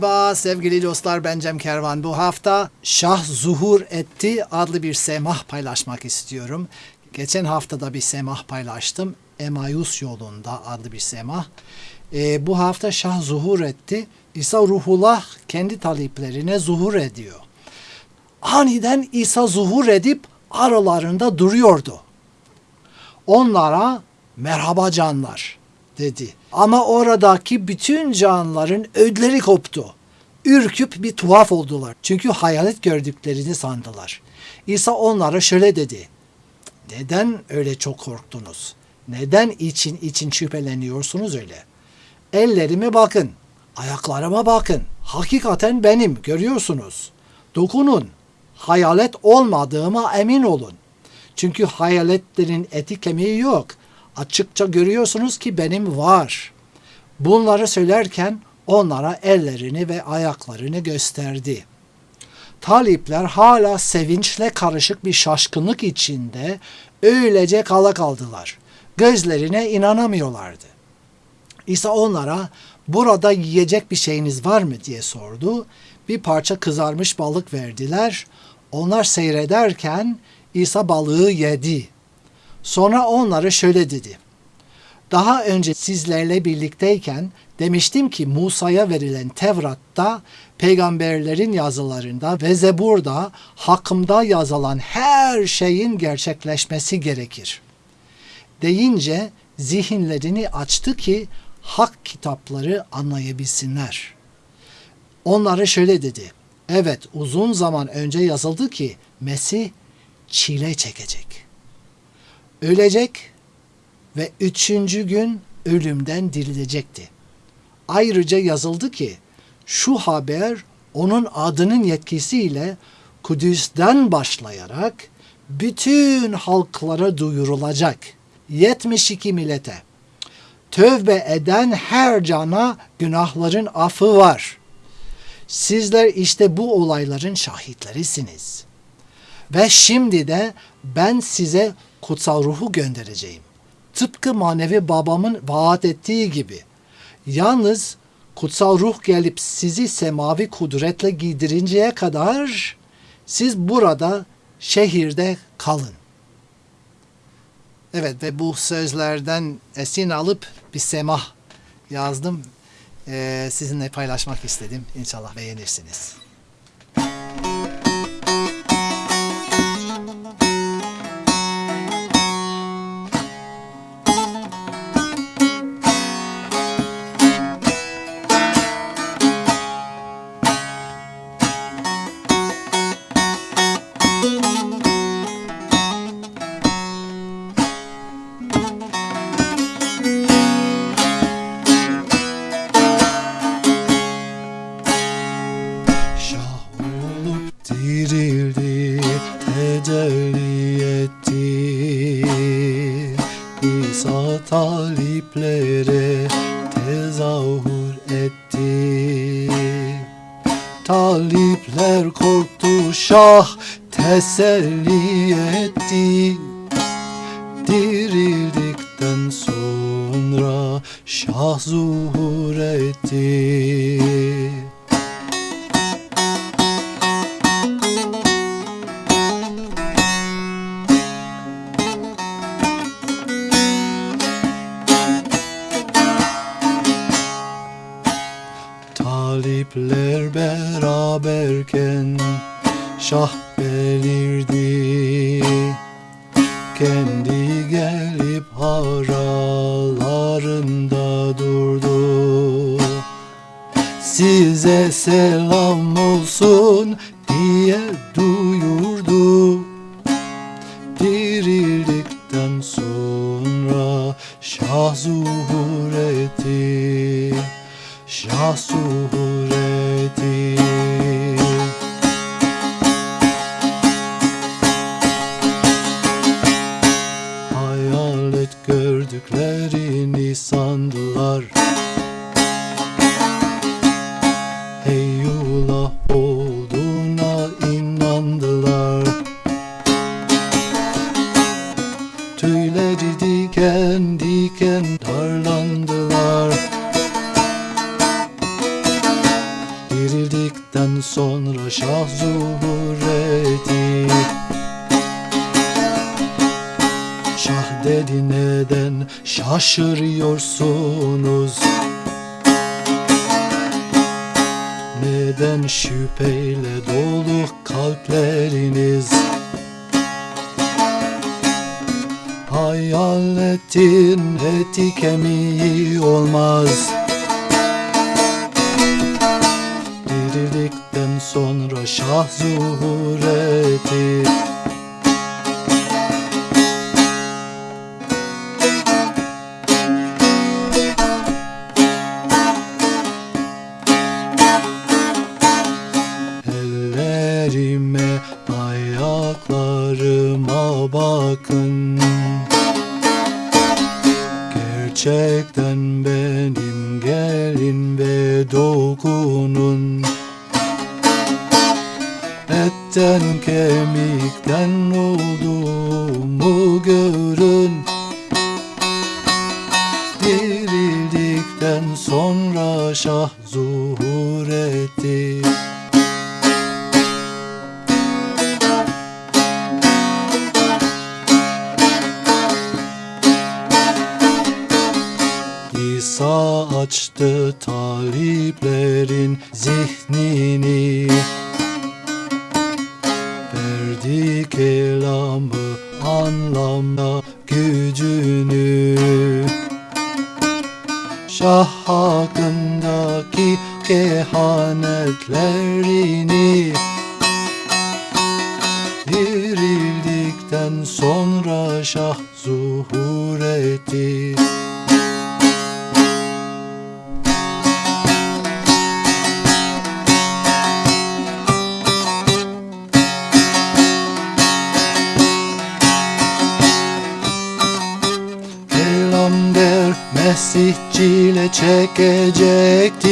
Merhaba sevgili dostlar ben Cem Kervan. Bu hafta Şah Zuhur Etti adlı bir semah paylaşmak istiyorum. Geçen haftada bir semah paylaştım. Emayus yolunda adlı bir semah. Ee, bu hafta Şah Zuhur Etti. İsa Ruhullah kendi taliplerine zuhur ediyor. Aniden İsa zuhur edip aralarında duruyordu. Onlara merhaba canlar dedi. Ama oradaki bütün canlıların ödleri koptu. Ürküp bir tuhaf oldular. Çünkü hayalet gördüklerini sandılar. İsa onlara şöyle dedi. Neden öyle çok korktunuz? Neden için için şüpheleniyorsunuz öyle? Ellerime bakın, ayaklarıma bakın. Hakikaten benim, görüyorsunuz. Dokunun. Hayalet olmadığıma emin olun. Çünkü hayaletlerin eti kemiği yok. Açıkça görüyorsunuz ki benim var. Bunları söylerken onlara ellerini ve ayaklarını gösterdi. Talipler hala sevinçle karışık bir şaşkınlık içinde öylece kala kaldılar. Gözlerine inanamıyorlardı. İsa onlara burada yiyecek bir şeyiniz var mı diye sordu. Bir parça kızarmış balık verdiler. Onlar seyrederken İsa balığı yedi. Sonra onlara şöyle dedi. Daha önce sizlerle birlikteyken demiştim ki Musa'ya verilen Tevrat'ta, peygamberlerin yazılarında ve Zebur'da hakkımda yazılan her şeyin gerçekleşmesi gerekir. Deyince zihinlerini açtı ki hak kitapları anlayabilsinler. Onlara şöyle dedi. Evet uzun zaman önce yazıldı ki Mesih çile çekecek. Ölecek ve üçüncü gün ölümden dirilecekti. Ayrıca yazıldı ki şu haber onun adının yetkisiyle Kudüs'ten başlayarak bütün halklara duyurulacak. 72 millete. Tövbe eden her cana günahların affı var. Sizler işte bu olayların şahitlerisiniz. Ve şimdi de ben size kutsal ruhu göndereceğim. Tıpkı manevi babamın vaat ettiği gibi. Yalnız kutsal ruh gelip sizi semavi kudretle giydirinceye kadar siz burada şehirde kalın. Evet ve bu sözlerden esin alıp bir semah yazdım. Ee, sizinle paylaşmak istedim. İnşallah beğenirsiniz. Tezahür etti. Talipler korktu, şah teselli etti. Dirildikten sonra şah zuhur etti. Beraberken şah belirdi. Kendi gelip aralarında durdu. Size selam olsun diye duyurdu Tüyleri diken diken darlandılar. Sonra şah zuhur etti Şah dedi neden şaşırıyorsunuz? Neden şüpheyle dolu kalpleriniz Hayaletin eti kemiği olmaz. Dirildikten sonra şah zuhur etti Etten kemikten olduğumu görün. Dirildikten sonra şah zuhur etti Kelamı anlamda gücünü. Şah hakkındaki kehanetlerini Dirildikten sonra şah zuhur etti Mesih çile çekecekti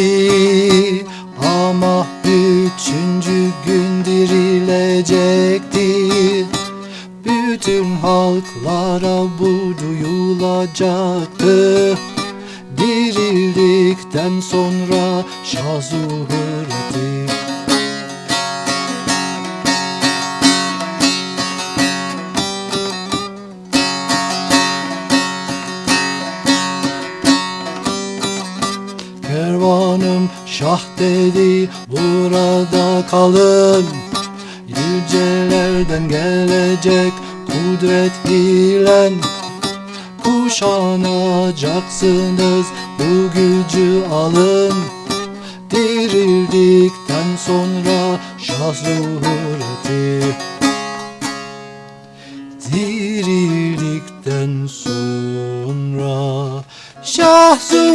Ama üçüncü gün dirilecekti Bütün halklara bu duyulacaktı Dirildikten sonra şah zuhur Kervanım şah dedi burada kalın. Yücelerden gelecek kudret ile Kuşanacaksınız bu gücü alın. Dirildikten sonra şah zuhur etti Dirildikten sonra Şah zuhur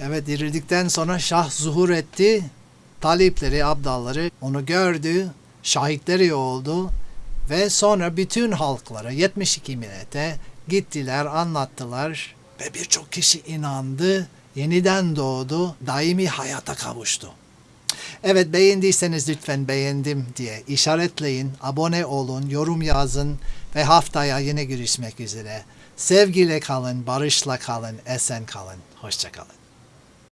Evet dirildikten sonra Şah zuhur etti. Talipleri, abdalları onu gördü. Şahitleri oldu. Ve sonra bütün halklara 72 millete gittiler, anlattılar. Ve birçok kişi inandı. Yeniden doğdu. Daimi hayata kavuştu. Evet beğendiyseniz lütfen beğendim diye işaretleyin, abone olun, yorum yazın ve haftaya yine görüşmek üzere. Sevgiyle kalın, barışla kalın, esen kalın. Hoşçakalın.